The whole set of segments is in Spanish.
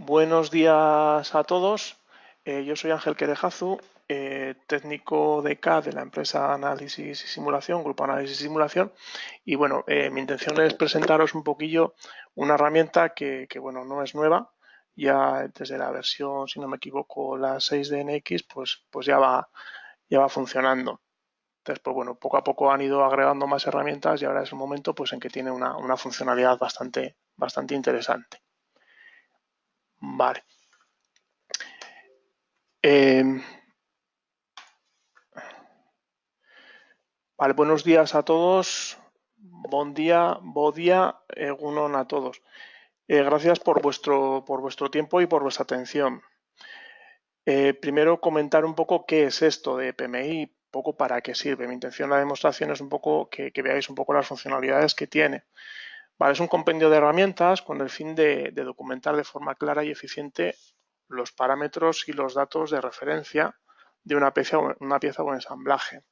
Buenos días a todos. Eh, yo soy Ángel Querejazu, eh, técnico de CAD de la empresa Análisis y Simulación, Grupo Análisis y Simulación. Y bueno, eh, mi intención es presentaros un poquillo una herramienta que, bueno, no es nueva. Ya desde la versión, si no me equivoco, la 6 de pues, pues ya, va, ya va funcionando. Entonces, pues bueno, poco a poco han ido agregando más herramientas y ahora es el momento pues, en que tiene una, una funcionalidad bastante, bastante interesante. Vale. Em, vale, buenos días a todos. Buen día, buen día, egunon a todos. Eh, gracias por vuestro, por vuestro tiempo y por vuestra atención. Eh, primero comentar un poco qué es esto de PMI, poco para qué sirve. Mi intención en la demostración es un poco que veáis un poco las funcionalidades que tiene es un compendio de herramientas con el fin de, documentar de forma clara y eficiente los parámetros y los datos de referencia de una pieza, una pieza o ensamblaje.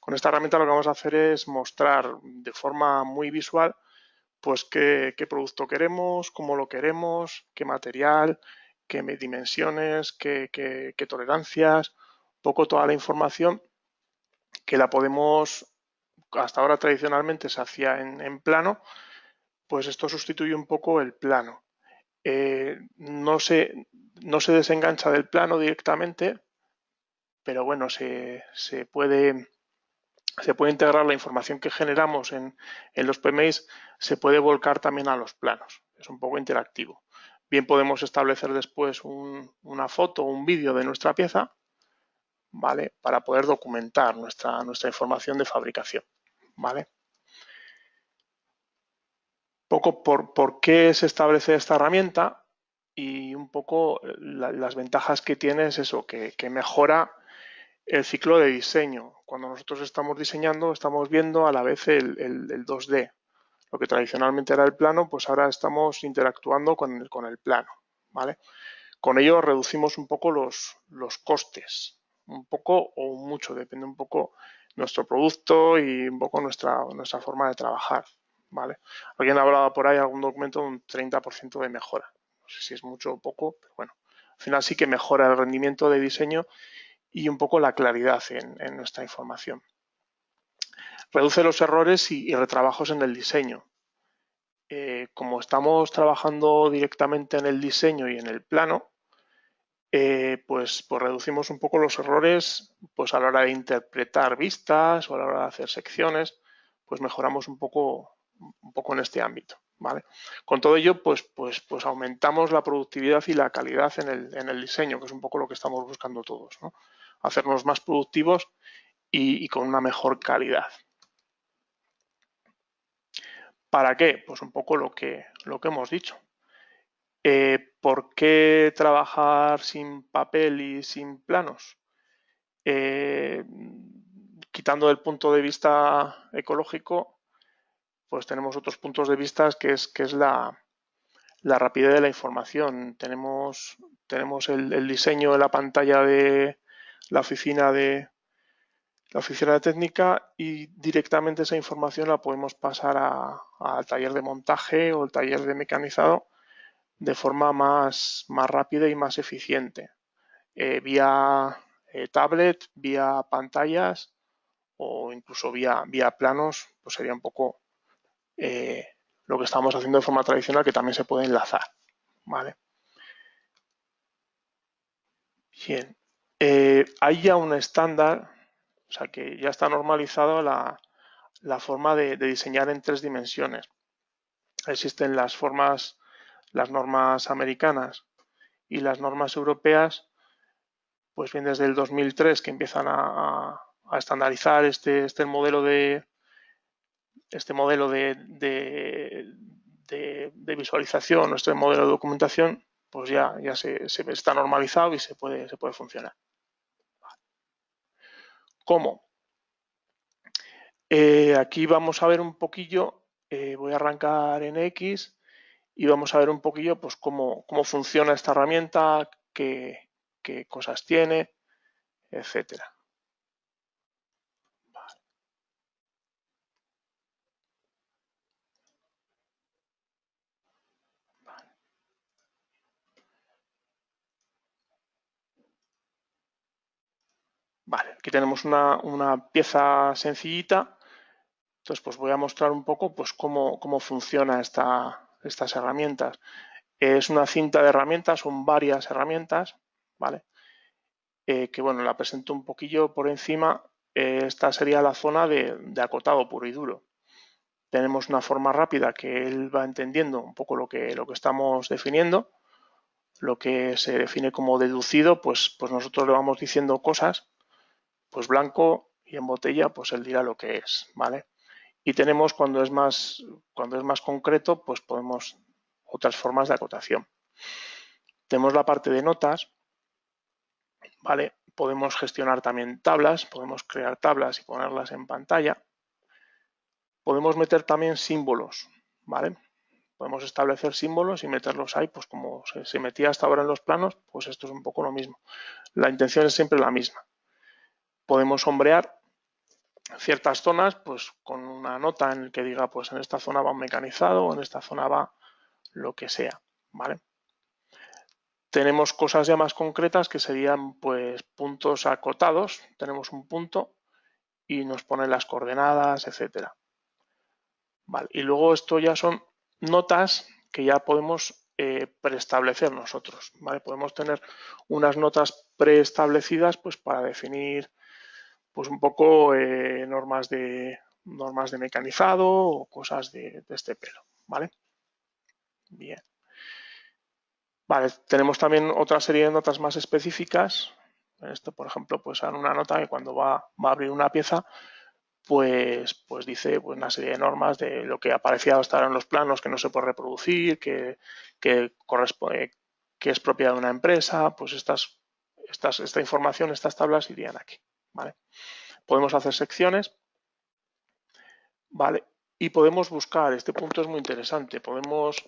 Con esta herramienta lo que vamos a hacer es mostrar de forma muy visual pues qué, producto queremos, cómo lo queremos, qué material, qué dimensiones, qué, tolerancias, un poco toda la información que la podemos, hasta ahora tradicionalmente se hacía en plano, pues esto sustituye un poco el plano. Eh, no, se, no se desengancha del plano directamente, pero bueno, se, puede, se puede integrar la información que generamos en, los PMIs, se puede volcar también a los planos. Es un poco interactivo. Bien podemos establecer después una foto o un vídeo de nuestra pieza, ¿vale? Para poder documentar nuestra, nuestra información de fabricación, ¿vale? Poco por, qué se establece esta herramienta y un poco las ventajas que tiene es eso, que, mejora el ciclo de diseño. Cuando nosotros estamos diseñando, estamos viendo a la vez el, 2D. Lo que tradicionalmente era el plano, pues ahora estamos interactuando con el, con el plano. ¿vale? Con ello reducimos un poco los, los costes, un poco o mucho, depende un poco nuestro producto y un poco nuestra, nuestra forma de trabajar. ¿Vale? Alguien ha hablado por ahí algún documento de un 30% de mejora. No sé si es mucho o poco, pero bueno, al final sí que mejora el rendimiento de diseño y un poco la claridad en, nuestra información. Reduce los errores y, retrabajos en el diseño. Eh, como estamos trabajando directamente en el diseño y en el plano, eh, pues, pues, reducimos un poco los errores pues a la hora de interpretar vistas o a la hora de hacer secciones, pues mejoramos un poco un poco en este ámbito. ¿vale? Con todo ello, pues, pues, pues aumentamos la productividad y la calidad en el, en el diseño, que es un poco lo que estamos buscando todos. ¿no? Hacernos más productivos y, con una mejor calidad. ¿Para qué? Pues un poco lo que, lo que hemos dicho. Eh, ¿Por qué trabajar sin papel y sin planos? Eh, quitando el punto de vista ecológico, pues tenemos otros puntos de vista que es, que es la, rapidez de la información. Tenemos, tenemos el, diseño de la pantalla de la oficina de la oficina de técnica y directamente esa información la podemos pasar al taller de montaje o el taller de mecanizado de forma más, más rápida y más eficiente. Eh, vía eh, tablet, vía pantallas o incluso vía, vía planos, pues sería un poco eh, lo que estamos haciendo de forma tradicional que también se puede enlazar. ¿vale? Bien, eh, hay ya un estándar, o sea que ya está normalizado la, forma de, diseñar en tres dimensiones. Existen las formas, las normas americanas y las normas europeas, pues bien desde el 2003 que empiezan a, estandarizar este, este modelo de, este modelo de, visualización, este modelo de documentación, pues ya, ya se, está normalizado y se puede, se puede funcionar. ¿Cómo? Eh, aquí vamos a ver un poquillo, eh, voy a arrancar en X y vamos a ver un poquillo pues, cómo, cómo funciona esta herramienta, qué, qué cosas tiene, etcétera. Aquí tenemos una, pieza sencillita. Entonces, pues voy a mostrar un poco pues, cómo, cómo funciona esta, estas herramientas. Es una cinta de herramientas, son varias herramientas, ¿vale? Eh, que bueno, la presento un poquillo por encima. Eh, esta sería la zona de, acotado puro y duro. Tenemos una forma rápida que él va entendiendo un poco lo que, lo que estamos definiendo. Lo que se define como deducido, pues, pues nosotros le vamos diciendo cosas, pues blanco y en botella, pues él dirá lo que es, ¿vale? Y tenemos cuando es más, cuando es más concreto, pues podemos otras formas de acotación. Tenemos la parte de notas, ¿vale? Podemos gestionar también tablas, podemos crear tablas y ponerlas en pantalla. Podemos meter también símbolos, ¿vale? Podemos establecer símbolos y meterlos ahí, pues como se, metía hasta ahora en los planos, pues esto es un poco lo mismo. La intención es siempre la misma. Podemos sombrear ciertas zonas, pues con una nota en el que diga, pues en esta zona va un mecanizado, en esta zona va lo que sea, ¿vale? Tenemos cosas ya más concretas que serían pues puntos acotados. Tenemos un punto y nos pone las coordenadas, etcétera. Vale. Y luego esto ya son notas que ya podemos eh, preestablecer nosotros. ¿vale? Podemos tener unas notas preestablecidas pues, para definir pues, un poco eh, normas, de, normas de mecanizado o cosas de, de este pelo. ¿vale? Bien. Vale, tenemos también otra serie de notas más específicas. Esto, por ejemplo, pues en una nota que cuando va, a abrir una pieza, pues, pues dice pues, una serie de normas de lo que aparecía hasta en los planos que no se puede reproducir, que, corresponde, que es propiedad de una empresa, pues estas, estas, esta información, estas tablas irían aquí. ¿Vale? Podemos hacer secciones, ¿vale? Y podemos buscar, este punto es muy interesante, podemos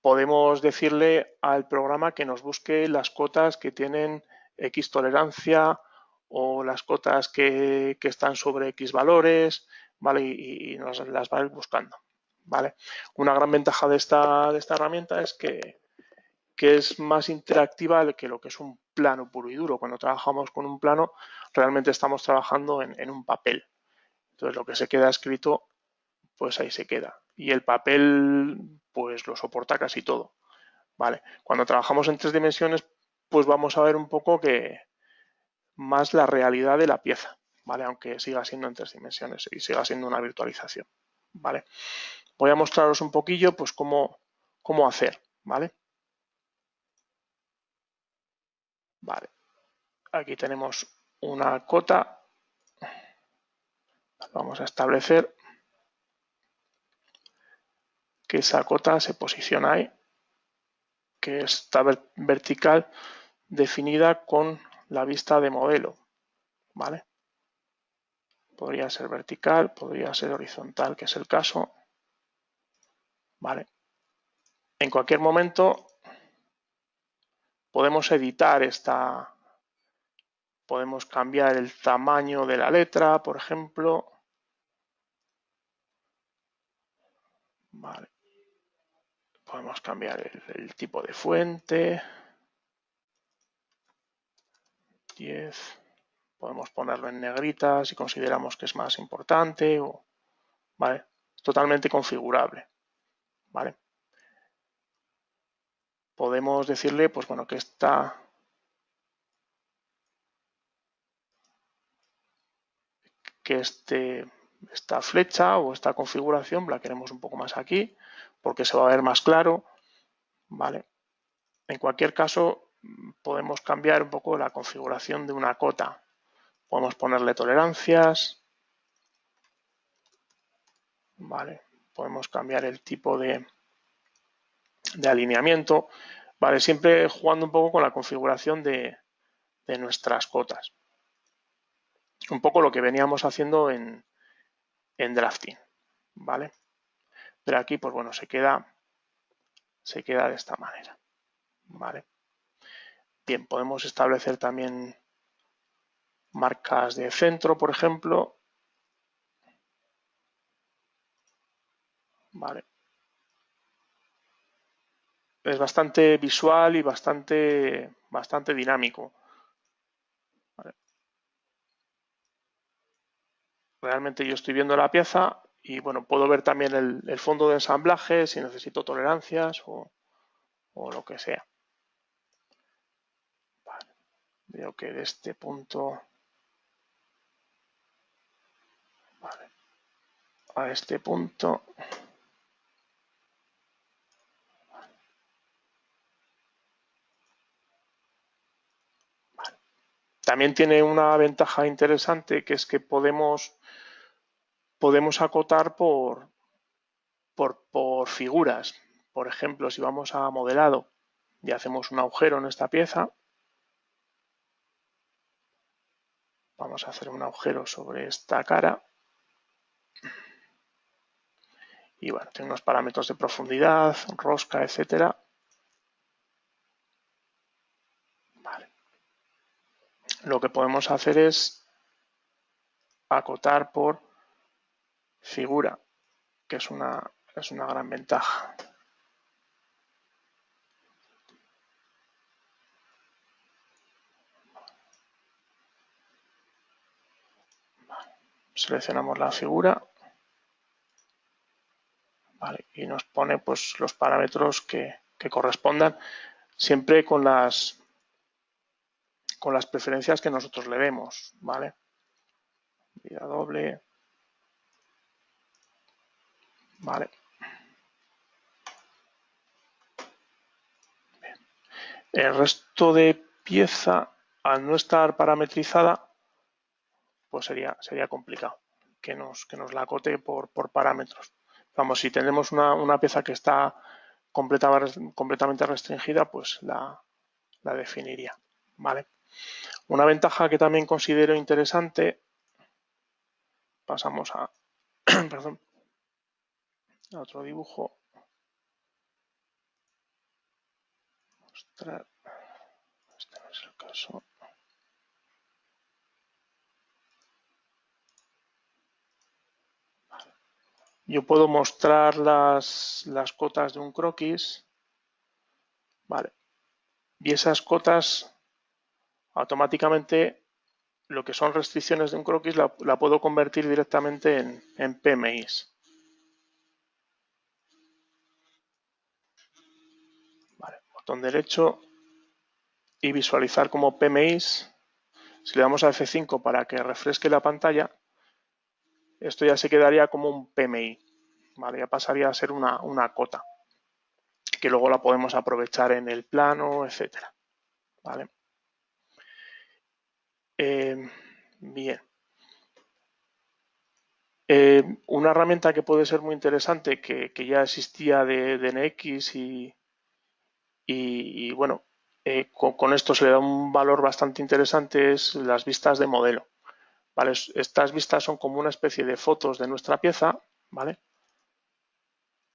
podemos decirle al programa que nos busque las cotas que tienen X tolerancia o las cotas que, están sobre X valores, ¿vale? Y, nos las va a ir buscando, ¿vale? Una gran ventaja de esta, de esta herramienta es que, es más interactiva que lo que es un plano puro y duro. Cuando trabajamos con un plano, realmente estamos trabajando en, en un papel. Entonces, lo que se queda escrito, pues ahí se queda. Y el papel pues lo soporta casi todo. ¿vale? Cuando trabajamos en tres dimensiones, pues vamos a ver un poco que más la realidad de la pieza, ¿vale? Aunque siga siendo en tres dimensiones y siga siendo una virtualización, ¿vale? Voy a mostraros un poquillo, pues, cómo, cómo hacer, ¿vale? Vale. Aquí tenemos una cota. Vamos a establecer que esa cota se posiciona ahí, que está vertical definida con la vista de modelo. ¿vale? Podría ser vertical, podría ser horizontal, que es el caso. ¿vale? En cualquier momento podemos editar esta, podemos cambiar el tamaño de la letra, por ejemplo. Podemos cambiar el, tipo de fuente. 10. Podemos ponerlo en negrita si consideramos que es más importante. O, ¿vale? Totalmente configurable. ¿vale? Podemos decirle pues, bueno, que esta, que este, esta flecha o esta configuración la queremos un poco más aquí porque se va a ver más claro. ¿vale? En cualquier caso, podemos cambiar un poco la configuración de una cota. Podemos ponerle tolerancias. Vale. Podemos cambiar el tipo de, de alineamiento. Vale, siempre jugando un poco con la configuración de, de nuestras cotas. Un poco lo que veníamos haciendo en, en drafting. ¿Vale? Pero aquí, pues bueno, se queda, se queda de esta manera. ¿Vale? Bien, podemos establecer también marcas de centro, por ejemplo. Vale. Es bastante visual y bastante, bastante dinámico. realmente yo estoy viendo la pieza y bueno, puedo ver también el, fondo de ensamblaje si necesito tolerancias o, lo que sea. Veo que de este punto a este punto También tiene una ventaja interesante que es que podemos, acotar por, por, por figuras. Por ejemplo, si vamos a modelado y hacemos un agujero en esta pieza, vamos a hacer un agujero sobre esta cara y bueno, tiene unos parámetros de profundidad, rosca, etcétera. Lo que podemos hacer es acotar por figura, que es una, es una gran ventaja. Seleccionamos la figura y nos pone pues, los parámetros que, correspondan siempre con las con las preferencias que nosotros le vemos, ¿vale? Vida doble. Vale. El resto de pieza, al no estar parametrizada, pues sería, sería complicado que nos, que nos la acote por, por parámetros. Vamos, si tenemos una, pieza que está completamente restringida, pues la, definiría. ¿vale? Una ventaja que también considero interesante, pasamos a, perdón, a otro dibujo. Mostrar, este no es el caso. yo puedo mostrar las, cotas de un croquis, vale, y esas cotas automáticamente lo que son restricciones de un croquis la, puedo convertir directamente en, en PMIs. Botón derecho y visualizar como PMIs. Si le damos a F5 para que refresque la pantalla, esto ya se quedaría como un PMI. Ya pasaría a ser una, cota, que luego la podemos aprovechar en el plano, etcétera, ¿vale? Eh, bien. Eh, una herramienta que puede ser muy interesante, que, ya existía de, NX y, bueno, eh, con, esto se le da un valor bastante interesante, es las vistas de modelo. ¿vale? Estas vistas son como una especie de fotos de nuestra pieza, ¿vale?